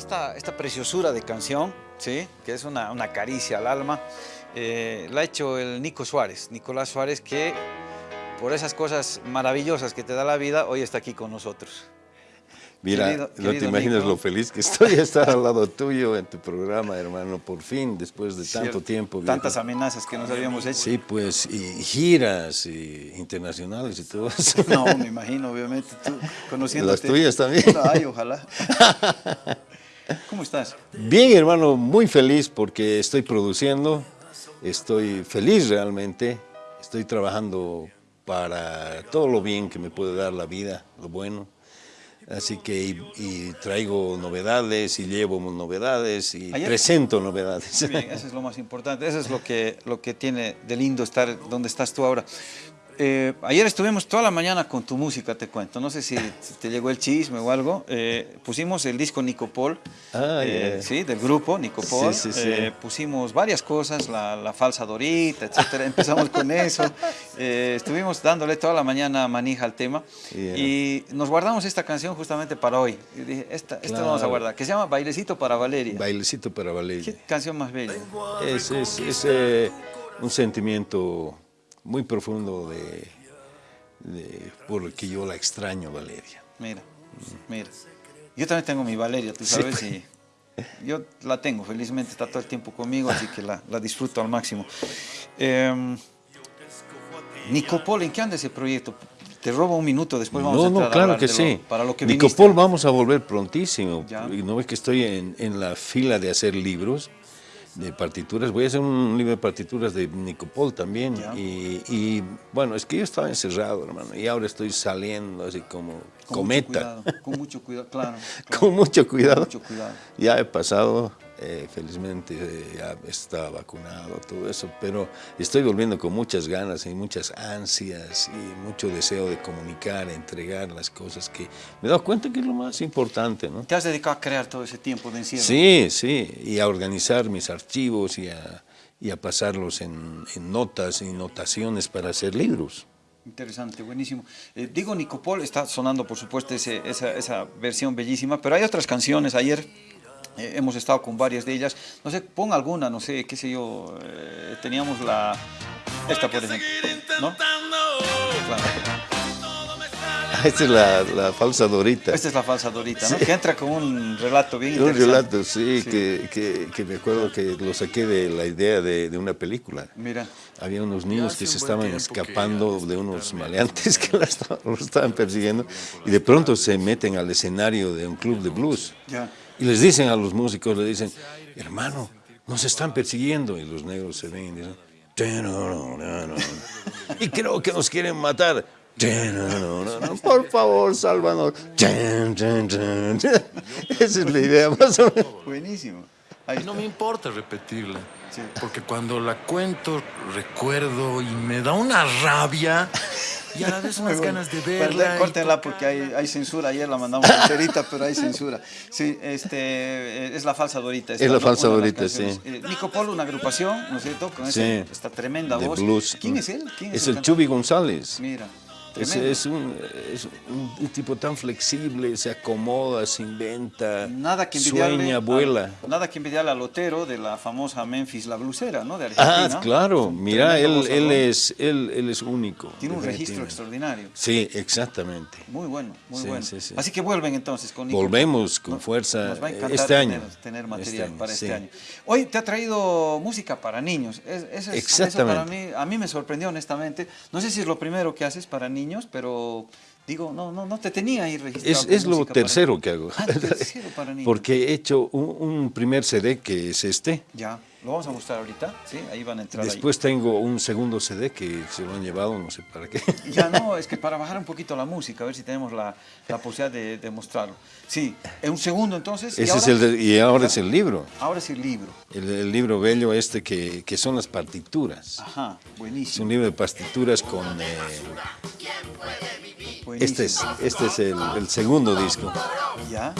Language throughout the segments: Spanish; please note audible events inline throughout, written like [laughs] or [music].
esta, esta preciosura de canción, ¿sí? que es una, una caricia al alma, eh, la ha hecho el Nico Suárez, Nicolás Suárez, que por esas cosas maravillosas que te da la vida, hoy está aquí con nosotros. Mira, Querido- no querido te imaginas Nico. lo feliz que estoy de estar al lado tuyo en tu programa, hermano, por fin, después de tanto Cierto, tiempo. viejo. Tantas amenazas que nos habíamos hecho. Sí, pues, y giras y internacionales y todo eso. No, me imagino, obviamente, tú conociendo. Las tuyas también. Ay, ojalá. [laughs] ¿Cómo estás? Bien, hermano, muy feliz porque estoy produciendo, estoy feliz realmente, estoy trabajando para todo lo bien que me puede dar la vida, lo bueno. Así que y, y traigo novedades y llevo novedades y Ayer- presento novedades. Bien, eso es lo más importante, eso es lo que, lo que tiene de lindo estar donde estás tú ahora. Eh, ayer estuvimos toda la mañana con tu música, te cuento, no sé si, te llegó el chisme o algo, Eh, pusimos el disco Nicopol, Ah, eh, sí, del grupo Nicopol, Sí, sí, sí. Pusimos varias cosas, la, la falsa Dorita, etcétera, empezamos con eso, [laughs] estuvimos dándole toda la mañana manija al tema Yeah. y nos guardamos esta canción justamente para hoy, y dije, esta, esta la vamos a Claro. guardar, que se llama Bailecito para Valeria. Bailecito para ¿Qué Valeria. canción más bella? Es, es, es, un sentimiento muy profundo de, de que yo la extraño, Valeria. Mira, mira. Yo también tengo mi Valeria, tú Sí, sabes, pues. y yo la tengo, felizmente está todo el tiempo conmigo, así que la, la disfruto al máximo. Eh, Nicopol, ¿en qué anda ese proyecto? Te robo un minuto, después vamos a No, entrar no, a claro que de lo- sí. para lo que viniste. Nicopol vamos a volver prontísimo. Ya. No ves que estoy en, en la fila de hacer libros de partituras. Voy a hacer un libro de partituras de Nicopol también. Y, y, bueno, es que yo estaba encerrado, hermano. Y ahora estoy saliendo así como Con cometa. [laughs] Mucho cuidado, con mucho cuidado, claro. claro. Con mucho cuidado. mucho cuidado. Ya he pasado, eh, felizmente eh, ya está vacunado, todo eso, pero estoy volviendo con muchas ganas y muchas ansias y mucho deseo de comunicar, entregar las cosas que me he dado cuenta que es lo más importante, ¿no? ¿Te has dedicado a crear todo ese tiempo de encierro? Sí, sí, y a organizar mis archivos y a, y a pasarlos en, en notas y notaciones para hacer libros. Interesante, buenísimo. Eh, digo, Nicopol está sonando, por supuesto, ese- esa, esa versión bellísima, pero hay otras canciones. Ayer eh, hemos estado con varias de ellas. No sé, pon alguna, no sé, qué sé yo. eh, teníamos la. Esta, por ejemplo. ¿No? Claro. Esta es la, la falsa Dorita. Esta es la falsa Dorita, ¿no? Que entra con un relato bien Un interesante. relato, sí, Que, que, que me acuerdo que lo saqué de la idea de, de una película. Mira, Había unos niños que se un estaban escapando de unos maleantes que los estaban persiguiendo y de pronto se meten al escenario de un club de blues ya. Y les dicen a los músicos, le dicen, hermano, nos están persiguiendo y los negros se ven y dicen, y creo que nos quieren matar. Por favor, sálvanos. Esa es la idea más o menos. Buenísimo. Ahí Y no está. me importa repetirla. Sí. Porque cuando la cuento, recuerdo y me da una rabia y a la vez unas ganas de Perdón, verla. córtenla porque hay, hay censura. Ayer la mandamos enterita, pero hay censura. Sí, este, eh, es la falsa Dorita. esta, Es la ¿no? falsa Dorita, sí. Eh, Nico Polo, una agrupación, ¿no es cierto? Con ese- Sí. esta tremenda de voz. blues. ¿Quién es él? ¿Quién Es el el cantante? Chubi González. Mira, Es, un, es un- tipo tan flexible, se acomoda, se inventa, Nada que sueña, vuela. nada que envidiarle al Otero de la famosa Memphis La Blusera, ¿no? De Argentina. Ah, claro, mira, él, él, es, él, él es único. Tiene un registro extraordinario. Sí, exactamente. Muy bueno, muy Sí, bueno. sí, sí. Así que vuelven entonces con. Volvemos con fuerza Nos va a encantar este año. tener material Este año, para este año. Hoy te ha traído música para niños. Es- eso es- eso para mí, Exactamente. a mí me sorprendió honestamente. No sé si es lo primero que haces para niños, pero digo, no, no, no te tenía ahí registrado. Es, es lo música para- tercero que hago. Ah, tercero para [laughs] niños. Porque he hecho un, un primer CD que es este. Ya, lo vamos a mostrar ahorita, ¿sí? Ahí van a entrar ahí. Después tengo un segundo CD que se lo han llevado, no sé para qué. [laughs] Ya no, es que para bajar un poquito la música, a ver si tenemos la, la posibilidad de, de mostrarlo. Sí, en un segundo entonces. ¿y Ese es el de- y ahora es el libro. Ahora es el libro. El, el libro bello este que, que son las partituras. Ajá, Es buenísimo. un libro de partituras con... eh. Este es, este es el, el segundo disco. Ya,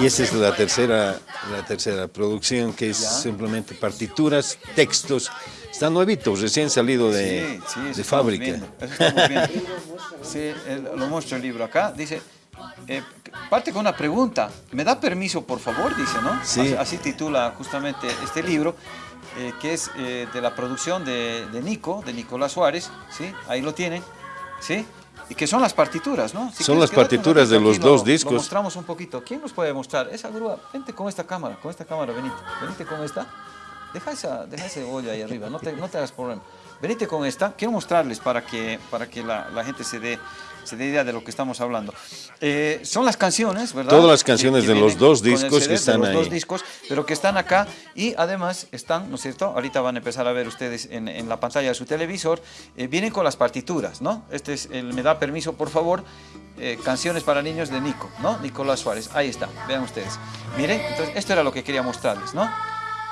Y esta es la tercera, la tercera producción, que es Ya. simplemente partituras, textos. Está nuevito, recién salido de, sí, sí, eso de estamos fábrica. viendo. Sí, lo muestro el libro acá. Dice, eh, parte con una pregunta. ¿Me da permiso, por favor? Dice, ¿no? Sí. Así, así titula justamente este libro, eh, que es eh, de la producción de, de Nico, de Nicolás Suárez, ¿sí? Ahí lo tienen, ¿sí? Y que son las partituras, ¿no? Si Son las partituras de los lo- dos Lo discos. mostramos un poquito. ¿Quién nos puede mostrar? Esa grúa, vente con esta cámara, con esta cámara, venite. Venite con esta. Deja esa, deja ese olla ahí arriba, no te, no te hagas problema. Venite con esta, quiero mostrarles para que, para que la, la gente se dé, se dé idea de lo que estamos hablando. Eh, son las canciones, ¿verdad? Todas las canciones Que- que de los dos discos CD, que están de los dos ahí. discos, pero que están acá y además están, ¿no es cierto? Ahorita van a empezar a ver ustedes en, en la pantalla de su televisor, eh, vienen con las partituras, ¿no? Este es el Me da permiso, por favor, eh, canciones para niños de Nico, ¿no? Nicolás Suárez, ahí está, vean ustedes. Miren, entonces esto era lo que quería mostrarles, ¿no?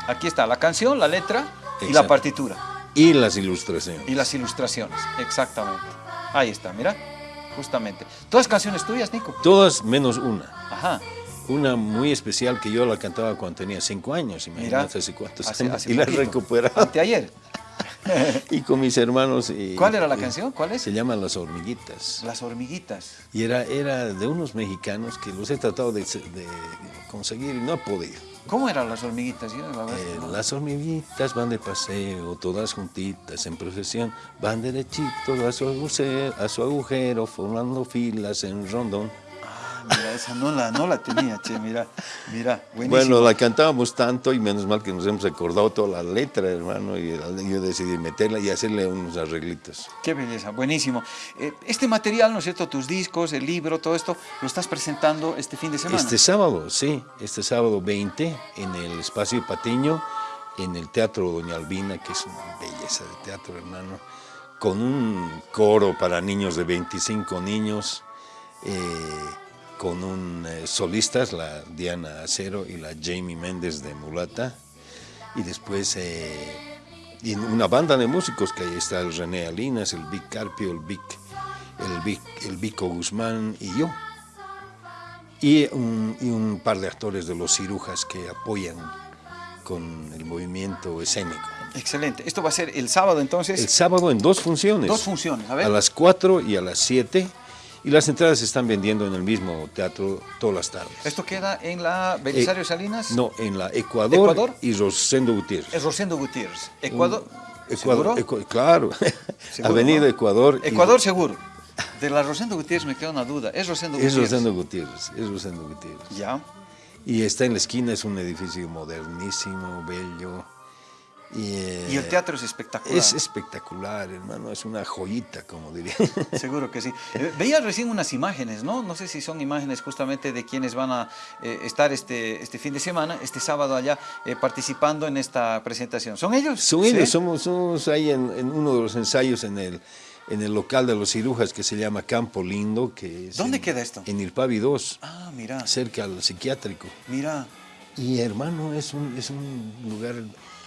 Aquí está la canción, la letra y la Exacto. partitura. Y las ilustraciones. Y las ilustraciones, exactamente. Ahí está, mira, justamente. ¿Todas canciones tuyas, Nico? Todas menos una. Ajá. Una muy especial que yo la cantaba cuando tenía cinco años, Mira, imagínate hace cuántos hace- años. hace y la poquito. recuperaba. Anteayer. [laughs] y con mis hermanos. y- ¿Cuál era la y- canción? ¿Cuál es? Se llama Las Hormiguitas. Las hormiguitas. Y era, era de unos mexicanos que los he tratado de, de conseguir y no he podido. ¿Cómo eran las hormiguitas? Yo, la Eh, no. las hormiguitas van de paseo, todas juntitas en procesión, van derechitos a su agujero, a su agujero formando filas en rondón. Mira, esa no la, no la tenía, che, mira, mira, buenísimo. Bueno, la cantábamos tanto y menos mal que nos hemos recordado toda la letra, hermano, y yo decidí meterla y hacerle unos arreglitos. Qué belleza, buenísimo. Eh, este material, ¿no es cierto? Tus discos, el libro, todo esto, lo estás presentando este fin de semana. Este sábado, sí, este sábado 20 en el Espacio Patiño, en el Teatro Doña Albina, que es una belleza de teatro, hermano, con un coro para niños de 25 niños, eh, con un eh, solistas, la Diana Acero y la Jamie Méndez de Mulata, y después eh, y una banda de músicos que ahí está el René Alinas, el Vic Carpio, el Vic, el Vic, el Vico Guzmán y yo y un, y un par de actores de los cirujas que apoyan con el movimiento escénico. Excelente. Esto va a ser el sábado, entonces. El sábado en dos funciones. Dos funciones, a ver. A las 4 y a las 7. Y las entradas se están vendiendo en el mismo teatro todas las tardes. Esto queda en la Belisario Eh, Salinas. No, en la Ecuador, ¿Ecuador? y Rosendo Gutiérrez. Es Rosendo Gutiérrez. Ecuador. Ecuador, ¿Seguro? Ecu- claro. [laughs] ¿Seguro, Avenida? Ecuador. y- Ecuador seguro. De la Rosendo Gutiérrez me queda una duda. Es Rosendo Es Gutiérrez. Rosendo Gutiérrez. Es Rosendo Gutiérrez. Ya. Y está en la esquina, es un edificio modernísimo, bello. Y, eh, Y el teatro es espectacular. Es espectacular, hermano, es una joyita, como diría. [laughs] Seguro que sí. Eh, Veía recién unas imágenes, ¿no? No sé si son imágenes justamente de quienes van a eh, estar este, este fin de semana, este sábado allá, eh, participando en esta presentación. ¿Son ellos? Son ¿Sí? ellos, somos, somos ahí en, en uno de los ensayos en el, en el local de los cirujas que se llama Campo Lindo. Que es ¿Dónde en- queda esto? En Irpavi 2, Ah, mira, cerca al psiquiátrico. mira. Y hermano, es un, es un lugar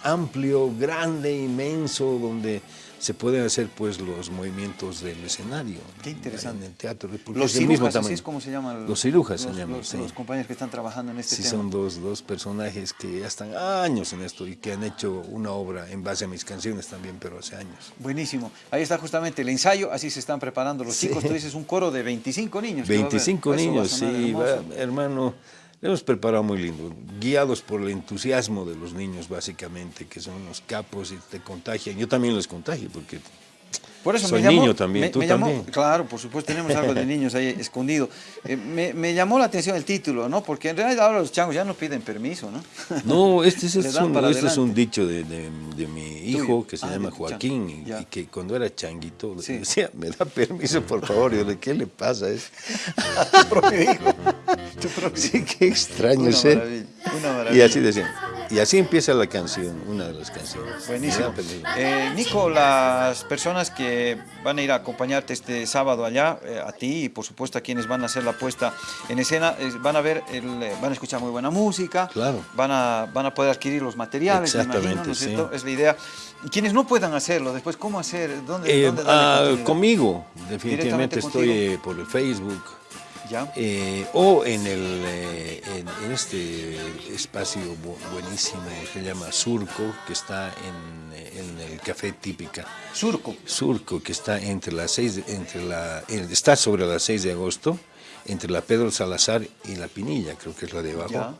amplio, grande, inmenso, donde se pueden hacer pues los movimientos del escenario. Qué interesante. En el teatro. Los mismo cirujas, así tamaño. es como se llaman. Los cirujas se los- llaman, los, sí. los compañeros que están trabajando en este Sí, tema. son dos, dos personajes que ya están años en esto y que han hecho una obra en base a mis canciones también, pero hace años. Buenísimo. Ahí está justamente el ensayo, así se están preparando los chicos. Tú dices un coro de 25 niños. que va a haber. 25 Eso va a niños, sí, va- hermano, le hemos preparado muy lindo, guiados por el entusiasmo de los niños básicamente, que son los capos y te contagian. Yo también los contagio porque Por eso Soy me llamó, niño también, me- tú me llamó- claro, por supuesto, tenemos algo de niños ahí [laughs] escondido. Eh, me, me llamó la atención el título, ¿no? Porque en realidad ahora los changos ya no piden permiso, ¿no? No, este, es, [laughs] un, este es un adelante. dicho de, de- de mi hijo Tuyo. que se Ah, llama. Joaquín y, que cuando era changuito le Sí. decía, me da permiso por favor. Y yo le, ¿qué le pasa? Es, tu [laughs] sí, qué extraño Una maravilla, una Y maravilla. así decían. Y así empieza la canción, una de las canciones. Buenísimo. Eh, Nico, las personas que van a ir a acompañarte este sábado allá, eh, a ti y por supuesto a quienes van a hacer la puesta en escena, eh, van a ver, el, eh, van a escuchar muy buena música, Claro. van, a, van a poder adquirir los materiales, me imagino, Exactamente, ¿no es sí. cierto? Es la idea. Y quienes no puedan hacerlo, después, ¿cómo hacer? ¿Dónde, dónde ah, conmigo, definitivamente estoy contigo. por el Facebook. ¿Ya? eh, o en, el, eh, en, en este espacio bu- buenísimo que se llama Surco, que está en, en el Café Típica. Surco. Surco, que está entre las seis, entre la, está sobre las 6 de agosto, entre la Pedro Salazar y la Pinilla, creo que es la de abajo. Ya.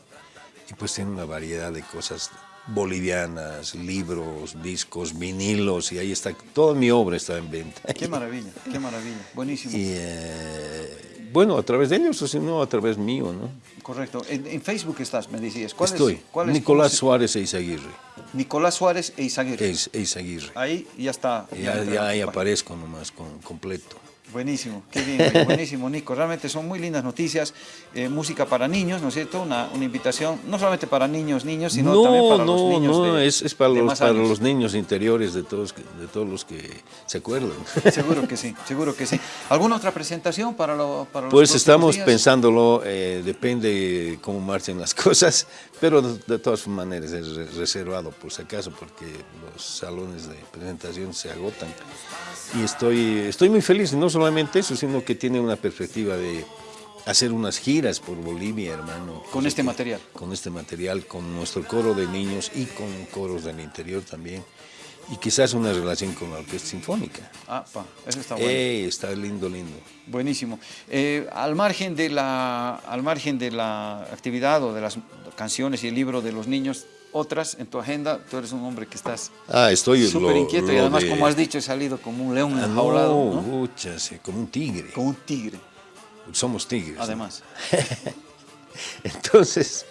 Y pues tiene una variedad de cosas bolivianas, libros, discos, vinilos, y ahí está, toda mi obra está en venta. Qué maravilla, qué maravilla. Buenísimo. Y eh, bueno, a través de ellos, o si no, a través mío, ¿no? Correcto. En, en Facebook estás, me decías. ¿Cuál Estoy, es, cuál Nicolás Suárez e Eizaguirre. Nicolás Suárez e Izaguirre. Es, Eizaguirre. Ahí ya está. Ya, ya en ahí aparezco nomás con, completo. Buenísimo, qué bien, buenísimo Nico. Realmente son muy lindas noticias. Eh, música para niños, ¿no es cierto? Una, una invitación, no solamente para niños, niños, sino también para los no, niños. no, de- es, es para, los, para los niños interiores de todos, de todos los que se acuerdan. Seguro que sí, seguro que sí. ¿Alguna otra presentación para, lo, para los Pues estamos días? pensándolo, eh, depende cómo marchen las [laughs] cosas, pero de, de todas maneras es re- reservado por si acaso, porque los salones de presentación se agotan. Y estoy, estoy muy feliz, no solamente eso, sino que tiene una perspectiva de hacer unas giras por Bolivia, hermano. Con este material. Con este material, con nuestro coro de niños y con coros del interior también. Y quizás una relación con la orquesta sinfónica. Ah, pa, eso está bueno. Ey, está lindo, lindo. Buenísimo. Eh, al, margen de la, al margen de la actividad o de las canciones y el libro de los niños, otras en tu agenda, tú eres un hombre que estás Ah, estoy súper lo- inquieto y además, de- como has dicho, he salido como un león Ah, enjaulado, no, ¿no? como un tigre. como un tigre, Somos tigres. ¿no? además. [laughs] Entonces.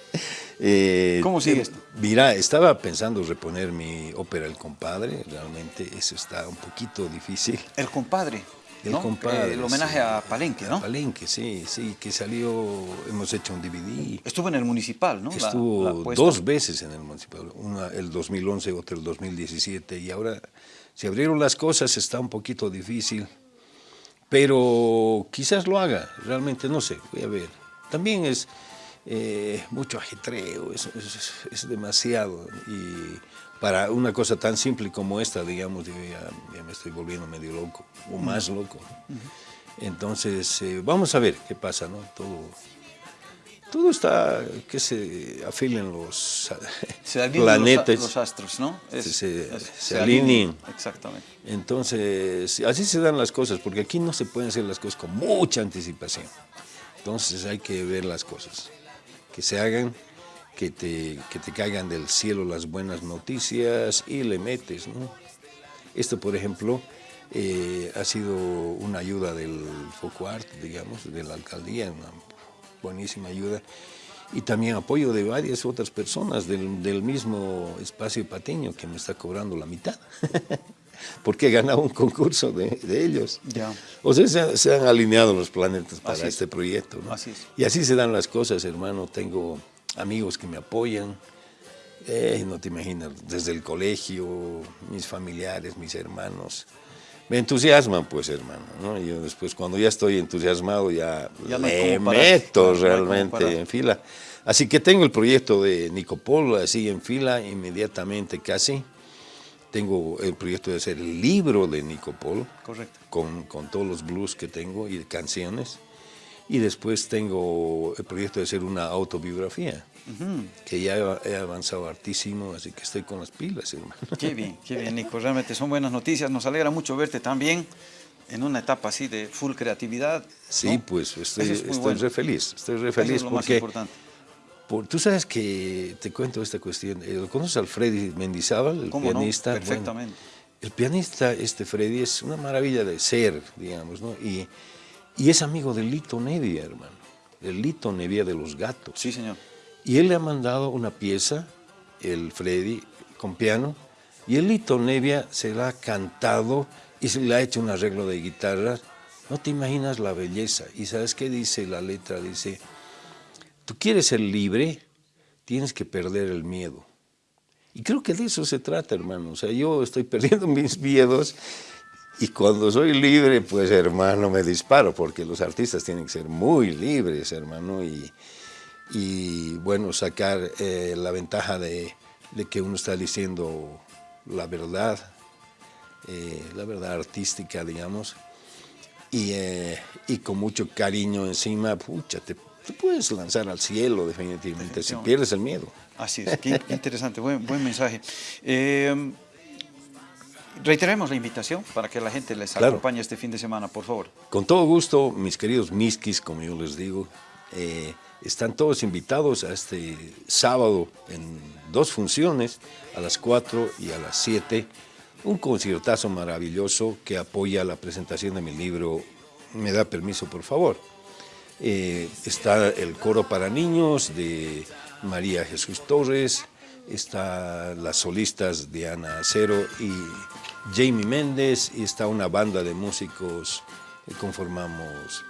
eh, ¿Cómo sigue eh, esto? Mira, estaba pensando reponer mi ópera El Compadre. Realmente eso está un poquito difícil. El compadre, El ¿no? compadre. El homenaje sí. a Palenque, ¿no? Palenque, sí, sí, que salió. Hemos hecho un DVD. Estuvo en el municipal, ¿no? Estuvo la dos veces en el municipal, una el 2011, otra el 2017, y ahora se abrieron las cosas, está un poquito difícil, pero quizás lo haga, realmente no sé, voy a ver. También es eh, mucho ajetreo, es, es- es demasiado, y para una cosa tan simple como esta, digamos, yo ya, ya me estoy volviendo medio loco, o más loco. Entonces, eh, vamos a ver qué pasa, ¿no? Todo, todo está que se afilen los Se planetas. los, los astros, ¿no? Es- Se- se- es- se alineen. Exactamente. Entonces, así se dan las cosas, porque aquí no se pueden hacer las cosas con mucha anticipación. Entonces hay que ver las cosas, que se hagan, que te, que te caigan del cielo las buenas noticias y le metes, ¿no? Esto, por ejemplo, eh, ha sido una ayuda del FOCUART, digamos, de la alcaldía, una buenísima ayuda, y también apoyo de varias otras personas del, del mismo espacio pateño que me está cobrando la mitad, [laughs] porque he ganado un concurso de, de ellos. Ya. O sea, se, han- se han alineado los planetas para Así es. este proyecto. ¿no? Así es. Y así se dan las cosas, hermano. Tengo amigos que me apoyan. Eh, no te imaginas, desde el colegio, mis familiares, mis hermanos. Me entusiasman, pues, hermano. ¿no? Yo después, cuando ya estoy entusiasmado, ya, no parar. meto No realmente en fila. Así que tengo el proyecto de Nicopol así en fila, inmediatamente casi. Tengo el proyecto de hacer el libro de Nicopol Correcto. con, con todos los blues que tengo y canciones. Y después tengo el proyecto de hacer una autobiografía, que ya he avanzado hartísimo, así que estoy con las pilas, hermano. [laughs] Qué bien, qué bien, Nico. Realmente son buenas noticias. Nos alegra mucho verte también en una etapa así de full creatividad. Sí, ¿no? pues estoy, es muy estoy bueno. re feliz, estoy re Eso feliz es lo más porque importante. por- tú sabes que te cuento esta cuestión. eh, ¿Lo conoces al Freddy Mendizábal, el ¿Cómo no? pianista? Bueno, Perfectamente. el pianista, este Freddy, es una maravilla de ser, digamos, ¿no? Y, y es amigo de Lito Nevia, hermano. El Lito Nevia de los gatos. Sí, señor. Y él le ha mandado una pieza, el Freddy, con piano, y el Lito Nevia se la ha cantado y se le ha hecho un arreglo de guitarra. No te imaginas la belleza. ¿Y sabes qué dice la letra? Dice, tú quieres ser libre, tienes que perder el miedo. Y creo que de eso se trata, hermano. O sea, yo estoy [laughs] perdiendo mis miedos y cuando soy libre, pues, hermano, me disparo, porque los artistas tienen que ser muy libres, hermano, y, y bueno, sacar eh, la ventaja de, de que uno está diciendo la verdad, eh, la verdad artística, digamos, y, eh, y con mucho cariño encima, pucha, te, te puedes lanzar al cielo definitivamente, si pierdes el miedo. Así es, qué, qué interesante, buen, buen mensaje. Reiteremos la invitación para que la gente les Claro. acompañe este fin de semana, por favor. Con todo gusto, mis queridos miskis, como yo les digo, eh, están todos invitados a este sábado en dos funciones, a las 4 y a las 7. Un conciertazo maravilloso que apoya la presentación de mi libro Me da permiso, por favor. Eh, está el coro para niños de María Jesús Torres, está las solistas Diana Acero y Jamie Méndez, y está una banda de músicos que conformamos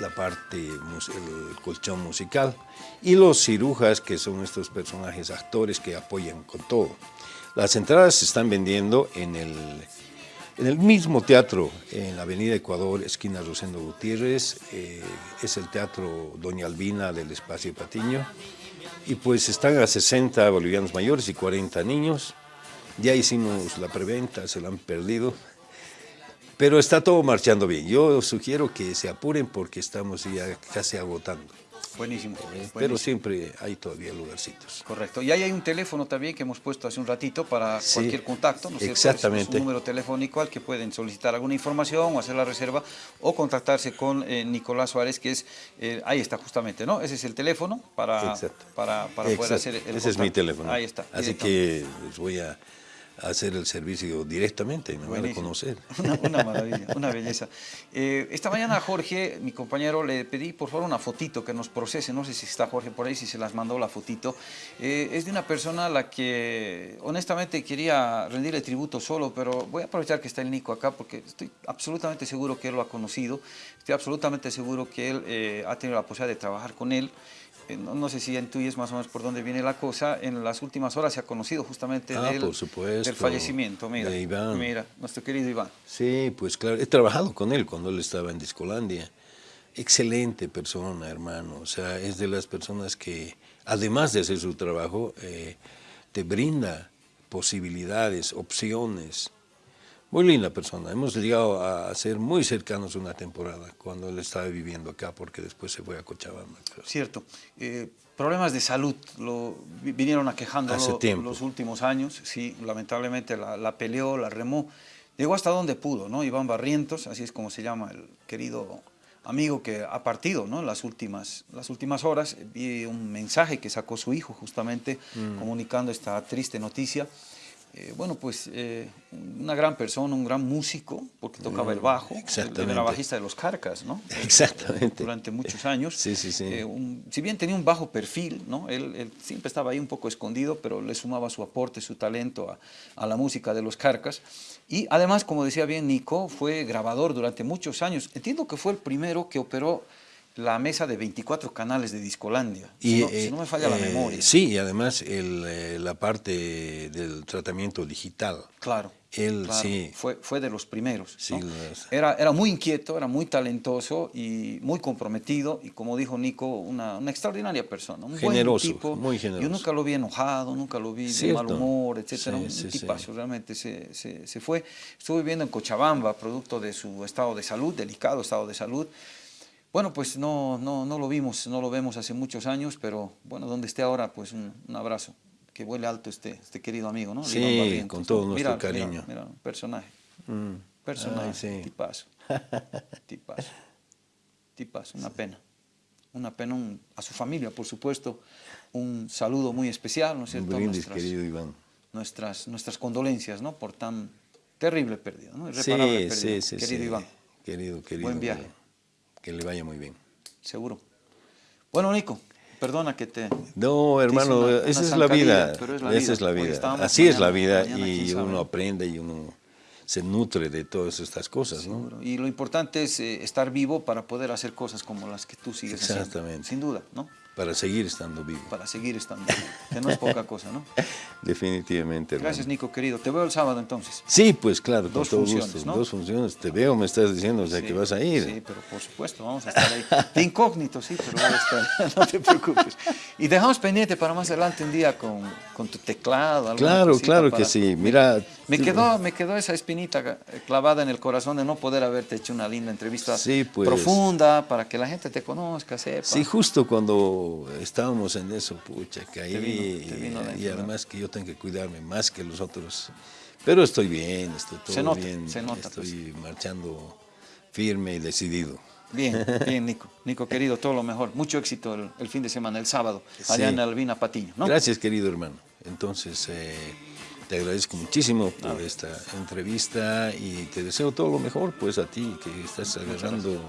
la parte, el colchón musical, y los cirujas, que son estos personajes actores que apoyan con todo. Las entradas se están vendiendo en el, en el mismo teatro, en la Avenida Ecuador, esquina Rosendo Gutiérrez, eh, es el Teatro Doña Albina del Espacio Patiño, y pues están a 60 bolivianos mayores y 40 niños. Ya hicimos la preventa, se la han perdido, pero está todo marchando bien. Yo sugiero que se apuren porque estamos ya casi agotando, Buenísimo. pero buenísimo. siempre hay todavía lugarcitos. Correcto. Y ahí hay un teléfono también que hemos puesto hace un ratito para Sí, cualquier contacto. ¿no es cierto? exactamente. Es un número telefónico al que pueden solicitar alguna información o hacer la reserva o contactarse con eh, Nicolás Suárez, que es, eh, ahí está justamente, ¿no? Ese es el teléfono para, Exacto. para, para poder hacer el Ese es mi teléfono. Ahí está. Así que les voy a hacer el servicio directamente, me van a conocer. [laughs] Una, una maravilla, una belleza. Eh, esta mañana Jorge, mi compañero, le pedí por favor una fotito que nos procese. No sé si está Jorge por ahí, si se las mandó la fotito. Eh, es de una persona a la que honestamente quería rendirle tributo solo, pero voy a aprovechar que está el Nico acá porque estoy absolutamente seguro que él lo ha conocido. Estoy absolutamente seguro que él eh, ha tenido la posibilidad de trabajar con él. Eh, No, no sé si intuyes más o menos por dónde viene la cosa. En las últimas horas se ha conocido justamente Ah, del, por supuesto, del fallecimiento. Mira, de Iván. mira, nuestro querido Iván. Sí, pues claro, he trabajado con él cuando él estaba en Discolandia. Excelente persona, hermano. O sea, es de las personas que, además de hacer su trabajo, eh, te brinda posibilidades, opciones. Muy linda persona. Hemos llegado a ser muy cercanos una temporada cuando él estaba viviendo acá, porque después se fue a Cochabamba. Cierto. Eh, problemas de salud lo vi- vinieron aquejando los últimos años. Sí, lamentablemente la, la peleó, la remó. Llegó hasta donde pudo, ¿no? Iván Barrientos, así es como se llama el querido amigo que ha partido, ¿no? Las últimas, las últimas horas vi un mensaje que sacó su hijo justamente Mm. comunicando esta triste noticia. Eh, bueno, pues eh, una gran persona, un gran músico, porque tocaba el bajo. Exactamente. Era bajista de los Carcas, ¿no? [laughs] Exactamente. durante muchos años. Sí, sí, sí. Eh, un- si bien tenía un bajo perfil, ¿no? él, él siempre estaba ahí un poco escondido, pero le sumaba su aporte, su talento a, a la música de los Carcas. Y además, como decía bien Nico, fue grabador durante muchos años. Entiendo que fue el primero que operó la mesa de 24 canales de Discolandia, si, no, si eh, no me falla la eh, memoria. Sí, y además el, eh, la parte del tratamiento digital. Claro. Él claro, sí. Fue, fue de los primeros. Sí, ¿no? los- era, era muy inquieto, era muy talentoso y muy comprometido. Y como dijo Nico, una, una extraordinaria persona. Un Generoso, buen tipo. muy generoso. Yo nunca lo vi enojado, nunca lo vi de Cierto. mal humor, etc. Sí, un sí, tipazo, realmente se, se, se fue. Estuvo viviendo en Cochabamba, producto de su estado de salud, delicado estado de salud. Bueno, pues no, no, no lo vimos, no lo vemos hace muchos años, pero bueno, donde esté ahora, pues un, un abrazo. Que vuele alto este, este querido amigo, ¿no? Sí, con todo nuestro Mira, cariño. Mira, personaje. Mm. Personaje, sí. tipazo. [laughs] Tipazo. Tipazo, una pena. Una pena un- a su familia, por supuesto. Un saludo muy especial, ¿no es Un cierto? brindis, Nuestras- querido Iván. nuestras, nuestras condolencias, ¿no? Por tan terrible pérdida, ¿no? Sí, Irreparable pérdida. sí, sí. Querido. Iván, Querido, querido. Buen viaje. Que le vaya muy bien. seguro. Bueno, Nico, perdona que te... No, hermano, una- esa una es la vida. pero es la Esa vida. es la vida. Así es la vida mañana, y uno aprende y uno se nutre de todas estas cosas, ¿no? Y lo importante es eh, estar vivo para poder hacer cosas como las que tú sigues haciendo. Exactamente. Sin duda, ¿no? Para seguir estando vivo. Para seguir estando vivo, que no es poca cosa, ¿no? [laughs] Definitivamente. hermano. Gracias, Nico, querido. Te veo el sábado entonces. Sí, pues claro, con Dos todo funciones, gusto. ¿no? Dos funciones. Te veo, me estás diciendo, o sea, Sí, que vas a ir. Sí, pero por supuesto, vamos a estar ahí. De incógnito, sí, pero voy a estar, [laughs] no te preocupes. Y dejamos pendiente para más adelante un día con, con tu teclado. Claro, claro para- que sí. Mira, Me quedó, me quedó esa espinita clavada en el corazón de no poder haberte hecho una linda entrevista Sí, pues. profunda para que la gente te conozca, sepa. Sí, justo cuando estábamos en eso, pucha, que ahí, vino- te vino la y además que yo tengo que cuidarme más que los otros. Pero estoy bien, estoy todo Se nota, bien, se nota, pues. estoy marchando firme y decidido. Bien, [laughs] bien, Nico. Nico, querido, todo lo mejor. Mucho éxito el, el fin de semana, el sábado, allá Sí. en Albina Patiño, ¿no? Gracias, querido hermano. Entonces, eh, te agradezco muchísimo por esta entrevista y te deseo todo lo mejor, pues a ti, que estás agarrando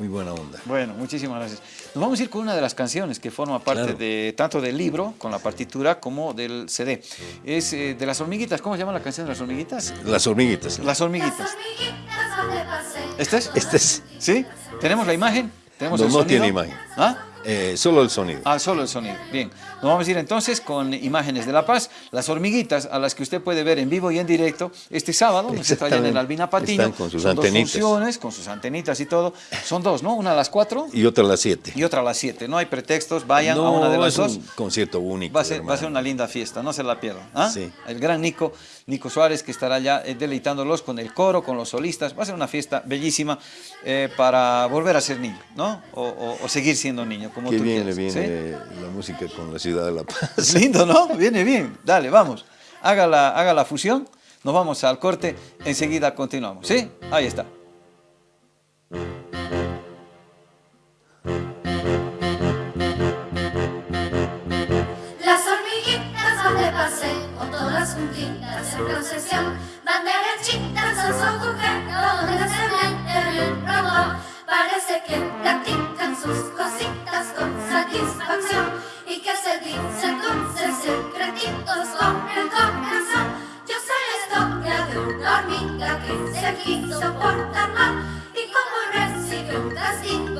muy buena onda. Bueno, muchísimas gracias. Nos vamos a ir con una de las canciones que forma parte Claro. de tanto del libro, con la partitura, como del CD. Es eh, de las hormiguitas. ¿Cómo se llama la canción de las hormiguitas? Las hormiguitas. Las hormiguitas. Las hormiguitas. ¿Este es? Este es, ¿Sí? ¿Tenemos la imagen? ¿Tenemos No, el no tiene imagen. ¿Ah? Eh, solo el sonido. Ah, solo el sonido. Bien. Nos vamos a ir entonces con imágenes de La Paz, las hormiguitas a las que usted puede ver en vivo y en directo este sábado, nos está en el. Albina Patiño. Están con sus Son dos antenitas. funciones, con sus antenitas y todo. Son dos, ¿no? Una a las cuatro Y otra a las 7. y otra a las siete. No hay pretextos, vayan a una de las es dos. un concierto único. Va a, ser, va a ser una linda fiesta, no se la pierdan. ¿ah? Sí. El gran Nico, Nico Suárez, que estará ya eh, deleitándolos con el coro, con los solistas. Va a ser una fiesta bellísima eh, para volver a ser niño, ¿no? O, o- o seguir siendo niño, como Qué tú bien quieras. le ¿sí? viene la música con la ciudad de La Paz. [laughs] Lindo, ¿no? Viene bien. Dale, vamos. Haga la, haga la fusión. Nos vamos al corte. Enseguida continuamos. ¿Sí? Ahí está. Juntitas en procesión, van derechitas a su donde se meten el robot. Parece que practican sus cositas con satisfacción y que se dicen dulces secretitos con el corazón. Yo sé la historia de una hormiga que se quiso portar mal y como recibió un castigo